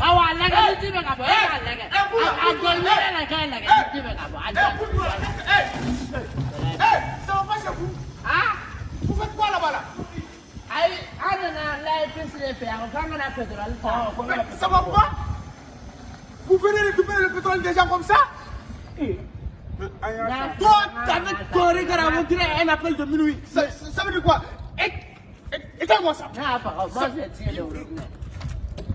awa lɛgɛ ni ji bɛ ka bɔ e ka lɛgɛ a jɔn ne yɛrɛ ka lɛgɛ ni ji bɛ ka bɔ a jɔn. Ayi, an nana layi pisi de fɛ yan, o kan ka na pétrole ta. Sabu quoi? Vous venez récupérer le pétrole des gens comme ça Mais, an y'a N'a fɔ. Toi, t'avais coré car on dirait un appel de minuit. Ça, ça, veut dire quoi Éteins-moi ça. Moi j'ai tué le.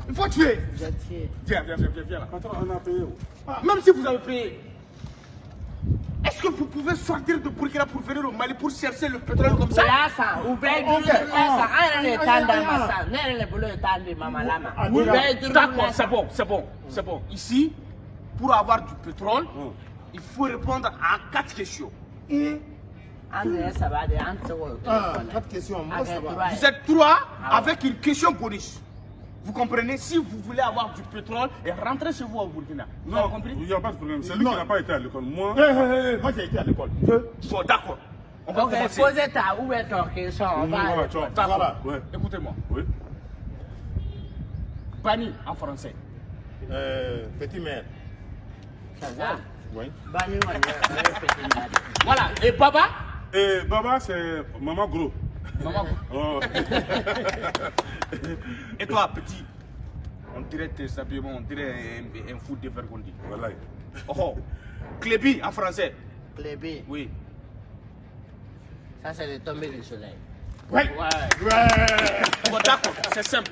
Il faut tuer. J'ai tué. Viens, viens, viens, viens, viens. Patron, on a payé. Même si vous avez payé, vous pouvez sortir de Burkina pour venir au Mali pour chercher le pétrole comme ça de de mama D'accord, c'est bon, c'est bon, c'est bon. Ici, pour avoir du pétrole, Hum. il faut répondre à quatre questions. K'o Ah, quatre questions. Moi, ça va. Vous êtes trois Ah. avec une question bonus. Vous comprenez Si vous voulez avoir du pétrole et rentrer chez vous au Burkina. Vous avez Non, compris il n'y a pas de problème. C'est lui Non. qui n'a pas été à l'école. Moi, Eh, eh, eh, Moi, j'ai été à l'école. Bon, d'accord. On va commencer. posez ta ou bɛ ton question on va. voilà, tu vois. D'accord. Voilà. Ouais. Écoutez-moi. Oui. Bani en français. Euh, petit maire. Ça va. Oui. Bani kɔni o ye petit mari. Voilà. Et Baba? Et Baba, c'est Maman Gros. Maman. Oh. Et toi, petit? On dirait tes habillements, on dirait un, un fou dévergondé. voilà. Oh, oh. Clébi en français. Clébé, Oui. ça c'est le tombé du soleil. Ouais. Ouais. Ouais. Bon, d'accord, c'est simple.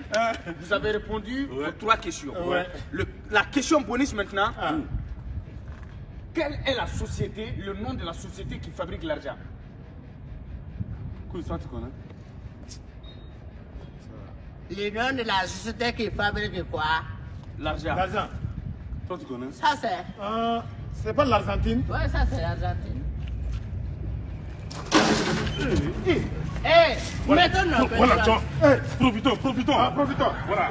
Vous avez répondu Ouais. aux trois questions. Ouais. Le- la question bonus maintenant. Ah. Quelle est la société, le nom de la société qui fabrique l'argent? Écoute, ça, tu connais Le nom de la société qui fabrique quoi? L'argent. L'argent. Toi, tu connais Ça c'est. Euh, c'est pas l'Argentine. Ouais, ça c'est l'Argentine. Eh, mettons Voilà, pétrole. tu vois. Profitons, profitons. Ah, profitons. Voilà.